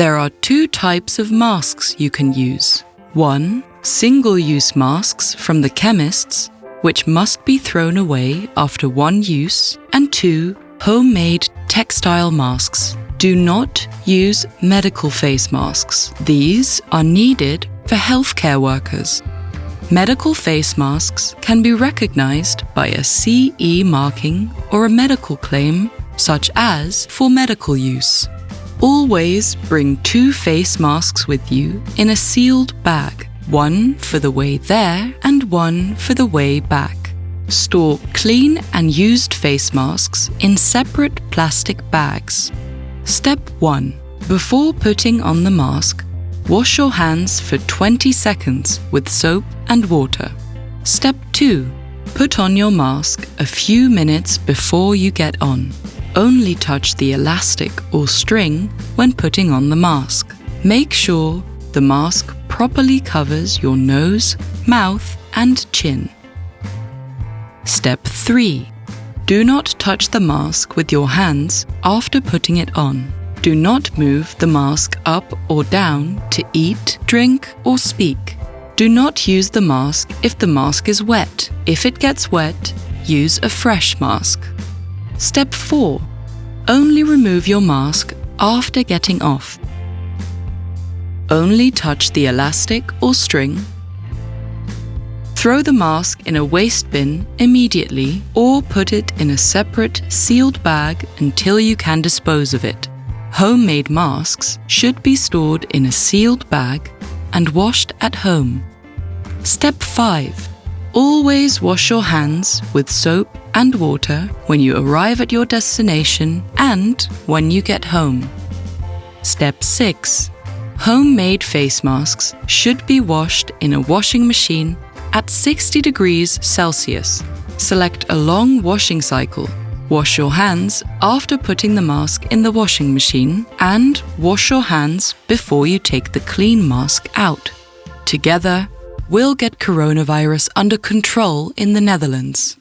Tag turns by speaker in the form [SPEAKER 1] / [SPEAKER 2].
[SPEAKER 1] There are two types of masks you can use. One, single use masks from the chemists, which must be thrown away after one use, and two, homemade textile masks. Do not use medical face masks. These are needed for healthcare workers. Medical face masks can be recognized by a CE marking or a medical claim, such as for medical use. Always bring two face masks with you in a sealed bag, one for the way there and one for the way back. Store clean and used face masks in separate plastic bags. Step 1. Before putting on the mask, wash your hands for 20 seconds with soap and water. Step 2. Put on your mask a few minutes before you get on. Only touch the elastic or string when putting on the mask. Make sure the mask properly covers your nose, mouth, and chin. Step 3. Do not touch the mask with your hands after putting it on. Do not move the mask up or down to eat, drink, or speak. Do not use the mask if the mask is wet. If it gets wet, use a fresh mask. Step 4. Only remove your mask after getting off. Only touch the elastic or string. Throw the mask in a waste bin immediately or put it in a separate sealed bag until you can dispose of it. Homemade masks should be stored in a sealed bag and washed at home. Step 5. Always wash your hands with soap and water when you arrive at your destination and when you get home. Step 6. Homemade face masks should be washed in a washing machine at 60 degrees Celsius. Select a long washing cycle. Wash your hands after putting the mask in the washing machine and wash your hands before you take the clean mask out. Together, we'll get coronavirus under control in the Netherlands.